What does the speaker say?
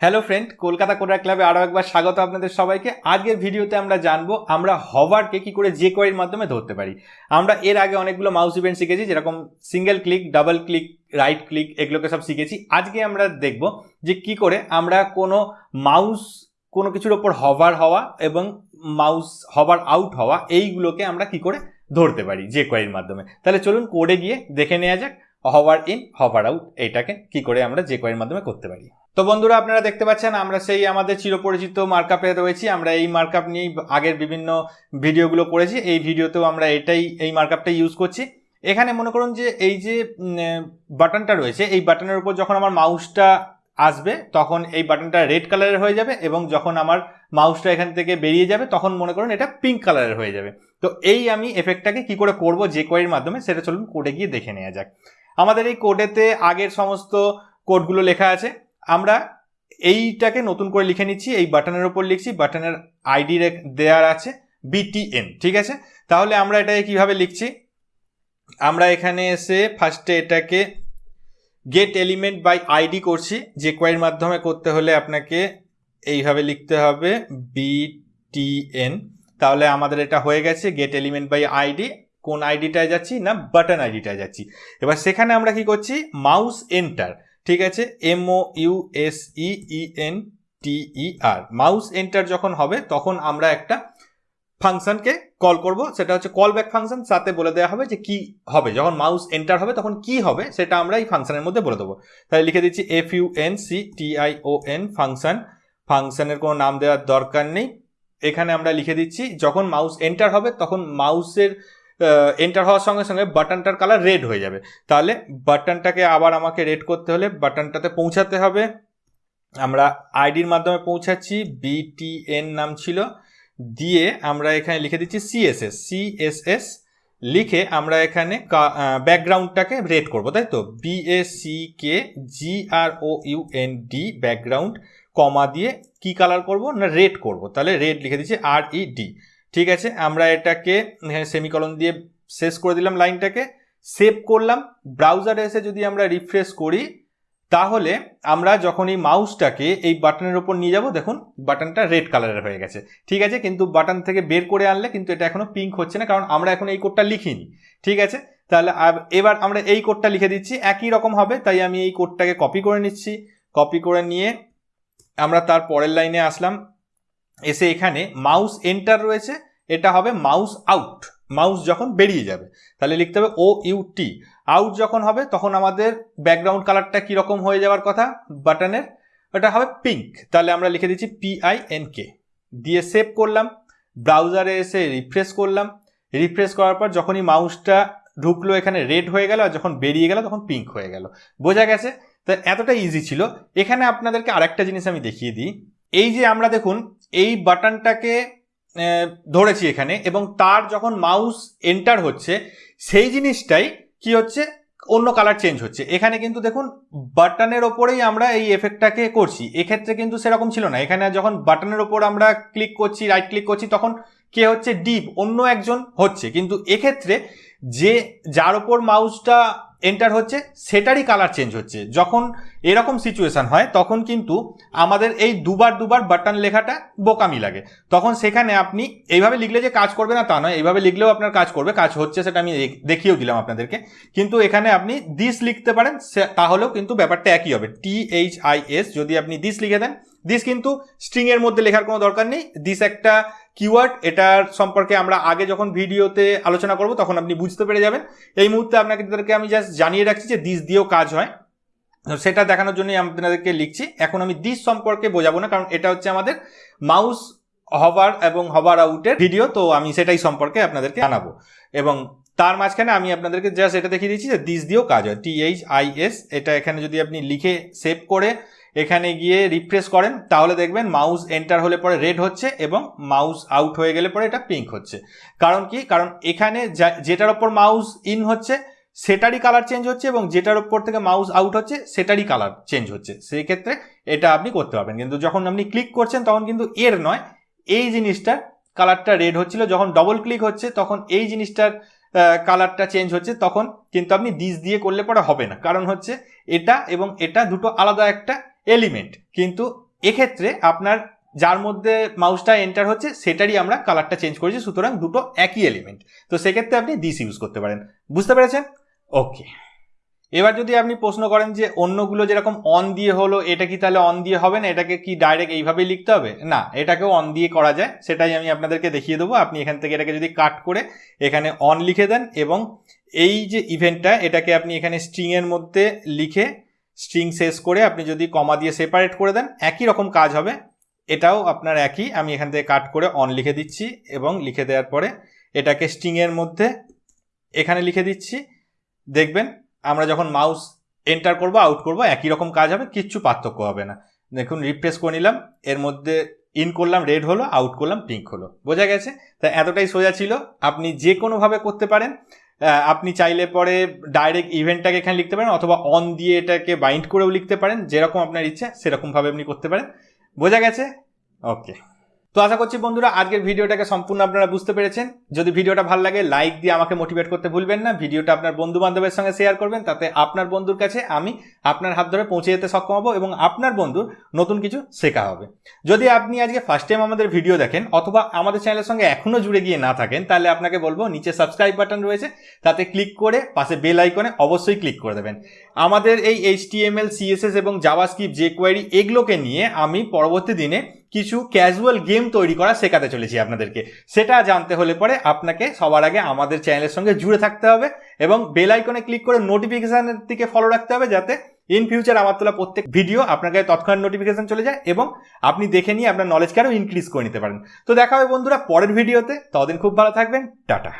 Hello friend Kolkata coder ক্লাবে আরও একবার স্বাগত আপনাদের সবাইকে। আজকের ভিডিওতে আমরা জানব, আমরা হভারকে কি করে যে কোয়ের মাধ্যমে ধরতে পারি। আমরা এর আগে অনেকগুলো মাউস ইভেন্ট শিখেছি, যেরকম single click double click right click এগুলোকে সব শিখেছি। আজকে আমরা দেখব যে কি করে আমরা কোনো মাউস কোনো কিছুর ওপর হভার হওয়া এবং মাউস হভার আউট হওয়া, এইগুলোকে আমরা কি করে ধরতে পারি যে কোয়ের মাধ্যমে। তাহলে চলুন কোডে গিয়ে দেখে নেওয়া যাক হভার ইন হভার আউট এইটাকে কি করে আমরা যে কোয়ের মাধ্যমে করতে পারি। তো বন্ধুরা, আপনারা দেখতে পাচ্ছেন, আমরা সেই আমাদের চিরপরিচিত মার্কআপে রয়েছি। আমরা এই মার্কআপ নিয়েই আগের বিভিন্ন ভিডিওগুলো করেছি। এই ভিডিওতেও আমরা এটাই, এই মার্কআপটাই ইউজ করছি। এখানে মনে করুন যে, এই যে বাটনটা রয়েছে, এই বাটনের উপর যখন আমার মাউসটা আসবে, তখন এই বাটনটা রেড কালারের হয়ে যাবে এবং যখন আমার মাউসটা এখান থেকে বেরিয়ে যাবে, তখন মনে করুন এটা পিঙ্ক কালারের হয়ে যাবে। তো এই আমি এফেক্টটাকে কি করে করব যে কোয়ের মাধ্যমে, সেটা চলুন কোডে গিয়ে দেখে নেওয়া যাক। আমাদের এই কোডেতে আগের সমস্ত কোডগুলো লেখা আছে। আমরা এইটাকে নতুন করে লিখে নিচ্ছি, এই বাটনের ওপর লিখছি, বাটনের আইডি দেওয়ার আছে বিটিএন ঠিক আছে? তাহলে আমরা এটাকে কীভাবে লিখছি? আমরা এখানে এসে ফার্স্টে এটাকে গেট এলিমেন্ট বাই আইডি করছি, যে কোয়ের মাধ্যমে করতে হলে আপনাকে এইভাবে লিখতে হবে বিটিএন তাহলে আমাদের এটা হয়ে গেছে গেট এলিমেন্ট বাই আইডি কোন আইডিটায় যাচ্ছি না বাটন আইডিটায় যাচ্ছি। এবার সেখানে আমরা কি করছি? মাউস এন্টার ঠিক আছে? M O U S E E N T E R mouse enter যখন হবে, তখন আমরা একটা ফাংশনকে কল করব। সেটা হচ্ছে কল ব্যাক ফাংশন সাথে বলে দেওয়া হবে যে কি হবে। যখন মাউস এন্টার হবে, তখন কি হবে, সেটা আমরা এই ফাংশনের মধ্যে বলে দেবো। তাহলে লিখে দিচ্ছি F U N C T I O N function ফাংশনের কোনো নাম দেওয়ার দরকার নেই। এখানে আমরা লিখে দিচ্ছি, যখন মাউস এন্টার হবে, তখন মাউসের এন্টার হওয়ার সঙ্গে সঙ্গে বাটনটার কালার রেড হয়ে যাবে। তাহলে বাটনটাকে আবার আমাকে রেড করতে হলে বাটনটাতে পৌঁছাতে হবে। আমরা আইডির মাধ্যমে পৌঁছাচ্ছি বিটিএন নাম ছিল। দিয়ে আমরা এখানে লিখে দিচ্ছি সিএসএস সিএসএস লিখে আমরা এখানে ব্যাকগ্রাউন্ডটাকে রেড করব, তাই তো? B A C K G R O U N D background comma দিয়ে কি কালার করব না রেড করব? তাহলে রেড লিখে দিচ্ছি আর ই ডি ঠিক আছে, আমরা এটাকে, এখানে সেমিকলন দিয়ে শেষ করে দিলাম লাইনটাকে সেভ করলাম ব্রাউজারে এসে যদি আমরা রিফ্রেশ করি, তাহলে আমরা যখন এই মাউসটাকে এই বাটনের ওপর নিয়ে যাব, দেখুন বাটনটা রেড কালারের হয়ে গেছে। ঠিক আছে, কিন্তু বাটন থেকে বের করে আনলে কিন্তু এটা এখনও পিঙ্ক হচ্ছে না, কারণ আমরা এখন এই কোডটা লিখিনি। ঠিক আছে, তাহলে এবার আমরা এই কোডটা লিখে দিচ্ছি, একই রকম হবে, তাই আমি এই কোডটাকে কপি করে নিচ্ছি। কপি করে নিয়ে আমরা তার পরের লাইনে আসলাম এসে এখানে মাউস এন্টার রয়েছে, এটা হবে মাউস আউট মাউস যখন বেরিয়ে যাবে। তাহলে লিখতে হবে ও ইউ টি আউট যখন হবে তখন আমাদের ব্যাকগ্রাউন্ড কালারটা কীরকম হয়ে যাওয়ার কথা বাটনের ওটা হবে পিঙ্ক তাহলে আমরা লিখে দিচ্ছি পিআই এন কে দিয়ে সেভ করলাম ব্রাউজারে এসে রিফ্রেশ করলাম। রিফ্রেশ করার পর যখনই মাউসটা ঢুকলো, এখানে রেড হয়ে গেল, আর যখন বেরিয়ে গেল তখন পিঙ্ক হয়ে গেল। বোঝা গেছে? তো এতটা ইজি ছিল। এখানে আপনাদেরকে আরেকটা জিনিস আমি দেখিয়ে দিই। এই যে আমরা দেখুন এই বাটনটাকে ধরেছি এখানে এবং তার যখন মাউস এন্টার হচ্ছে, সেই জিনিসটাই কি হচ্ছে? অন্য কালার চেঞ্জ হচ্ছে। এখানে কিন্তু দেখুন, বাটনের ওপরেই আমরা এই এফেক্টটাকে করছি। এক্ষেত্রে কিন্তু সেরকম ছিল না। এখানে যখন বাটনের ওপর আমরা ক্লিক করছি, রাইট ক্লিক করছি, তখন কে হচ্ছে? ডিপ, অন্য একজন হচ্ছে। কিন্তু এক্ষেত্রে যে, যার ওপর মাউসটা এন্টার হচ্ছে, সেটারই কালার চেঞ্জ হচ্ছে। যখন এরকম সিচুয়েশান হয়, তখন কিন্তু আমাদের এই দুবার দুবার বাটন লেখাটা বোকামি লাগে। তখন সেখানে আপনি এইভাবে লিখলে যে কাজ করবে না তা নয়, এইভাবে লিখলেও আপনার কাজ করবে, কাজ হচ্ছে সেটা আমি দেখিয়েও দিলাম আপনাদেরকে। কিন্তু এখানে আপনি দিস লিখতে পারেন তাহলেও কিন্তু ব্যাপারটা একই হবে। টি এইচ আই এস যদি আপনি দিস লিখে দেন দিস কিন্তু স্ট্রিংয়ের মধ্যে লেখার কোনো দরকার নেই। দিস একটা কিওয়ার্ড এটার সম্পর্কে আমরা আগে যখন ভিডিওতে আলোচনা করব, তখন আপনি বুঝতে পেরে যাবেন। এই মুহূর্তে আপনাকে তাদেরকে আমি জাস্ট জানিয়ে রাখছি যে দিস দিয়েও কাজ হয়। সেটা দেখানোর জন্যই আপনাদেরকে লিখছি। এখন আমি দিস সম্পর্কে বোঝাবো না, কারণ এটা হচ্ছে আমাদের মাউস হবার এবং হবার আউটের ভিডিও তো আমি সেটাই সম্পর্কে আপনাদেরকে জানাব। এবং তার মাঝখানে আমি আপনাদেরকে জাস্ট এটা দেখিয়ে দিচ্ছি যে দিস দিয়েও কাজ হয়। টি এইচ আই এস এটা এখানে যদি আপনি লিখে সেভ করে এখানে গিয়ে রিফ্রেশ করেন, তাহলে দেখবেন মাউস এন্টার হলে পরে রেড হচ্ছে এবং মাউস আউট হয়ে গেলে পরে এটা পিঙ্ক হচ্ছে। কারণ কি? কারণ এখানে যেটার ওপর মাউস ইন হচ্ছে, সেটারই কালার চেঞ্জ হচ্ছে এবং যেটার ওপর থেকে মাউস আউট হচ্ছে, সেটারই কালার চেঞ্জ হচ্ছে। সেই ক্ষেত্রে এটা আপনি করতে পারবেন। কিন্তু যখন আপনি ক্লিক করছেন, তখন কিন্তু এর নয়, এই জিনিসটার কালারটা রেড হচ্ছিল। যখন ডবল ক্লিক হচ্ছে, তখন এই জিনিসটার কালারটা চেঞ্জ হচ্ছে, তখন কিন্তু আপনি দিস দিয়ে করলে পরে হবে না। কারণ হচ্ছে এটা এবং এটা দুটো আলাদা একটা এলিমেন্ট কিন্তু এক্ষেত্রে আপনার যার মধ্যে মাউসটা এন্টার হচ্ছে, সেটারই আমরা কালারটা চেঞ্জ করেছি, সুতরাং দুটো একই এলিমেন্ট তো সেক্ষেত্রে আপনি দিস ইউজ করতে পারেন। বুঝতে পেরেছেন? ওকে এবার যদি আপনি প্রশ্ন করেন যে অন্যগুলো যেরকম অন দিয়ে হলো, এটা কি তাহলে অন দিয়ে হবে না? এটাকে কি ডাইরেক্ট এইভাবেই লিখতে হবে? না, এটাকেও অন দিয়ে করা যায়। সেটাই আমি আপনাদেরকে দেখিয়ে দেবো। আপনি এখান থেকে এটাকে যদি কাট করে এখানে অন লিখে দেন এবং এই যে ইভেন্টটা এটাকে আপনি এখানে স্ট্রিংয়ের মধ্যে লিখে স্ট্রিং শেষ করে আপনি যদি কমা দিয়ে সেপারেট করে দেন, একই রকম কাজ হবে। এটাও আপনার একই। আমি এখান থেকে কাট করে অন লিখে দিচ্ছি এবং লিখে দেওয়ার পরে এটাকে স্ট্রিংয়ের মধ্যে এখানে লিখে দিচ্ছি। দেখবেন আমরা যখন মাউস এন্টার করব আউট করব, একই রকম কাজ হবে, কিচ্ছু পার্থক্য হবে না। দেখুন রিপ্রেস করে নিলাম, এর মধ্যে ইন করলাম রেড হলো আউট করলাম পিঙ্ক হলো। বোঝা গেছে? তা এতটাই সোজা ছিল। আপনি যে কোনোভাবে করতে পারেন। আপনি চাইলে পরে ডাইরেক্ট ইভেন্টটাকে এখানে লিখতে পারেন অথবা অন দিয়ে এটাকে বাইন্ড করেও লিখতে পারেন, যেরকম আপনার ইচ্ছে, সেরকমভাবে আপনি করতে পারেন। বোঝা গেছে? ওকে তো আশা করছি বন্ধুরা, আজকের ভিডিওটাকে সম্পূর্ণ আপনারা বুঝতে পেরেছেন। যদি ভিডিওটা ভালো লাগে লাইক দিয়ে আমাকে মোটিভেট করতে ভুলবেন না। ভিডিওটা আপনার বন্ধু বান্ধবের সঙ্গে শেয়ার করবেন, তাতে আপনার বন্ধুর কাছে আমি আপনার হাত ধরে পৌঁছে যেতে সক্ষম হব এবং আপনার বন্ধুর নতুন কিছু শেখা হবে। যদি আপনি আজকে ফার্স্ট টাইম আমাদের ভিডিও দেখেন, অথবা আমাদের চ্যানেলের সঙ্গে এখনও জুড়ে গিয়ে না থাকেন, তাহলে আপনাকে বলব, নিচে সাবস্ক্রাইব বাটন রয়েছে, তাতে ক্লিক করে পাশে বেল আইকনে অবশ্যই ক্লিক করে দেবেন। আমাদের এই এইচটিএমএল সিএসএস এবং জাভাস্ক্রিপ্ট যে কোয়ারি এগুলোকে নিয়ে আমি পরবর্তী দিনে কিছু ক্যাজুয়াল গেম তৈরি করা শেখাতে চলেছি আপনাদেরকে। সেটা জানতে হলে পরে আপনাকে সবার আগে আমাদের চ্যানেলের সঙ্গে জুড়ে থাকতে হবে এবং বেল আইকনে ক্লিক করে নোটিফিকেশানের দিকে ফলো রাখতে হবে যাতে ইন ফিউচার আমার তোলা প্রত্যেক ভিডিও আপনার তৎক্ষণাৎ নোটিফিকেশন চলে যায় এবং আপনি দেখে নিয়ে আপনার নলেজকে আরও ইনক্রিজ করে নিতে পারেন। তো দেখা হবে বন্ধুরা পরের ভিডিওতে ততদিন খুব ভালো থাকবেন। টাটা।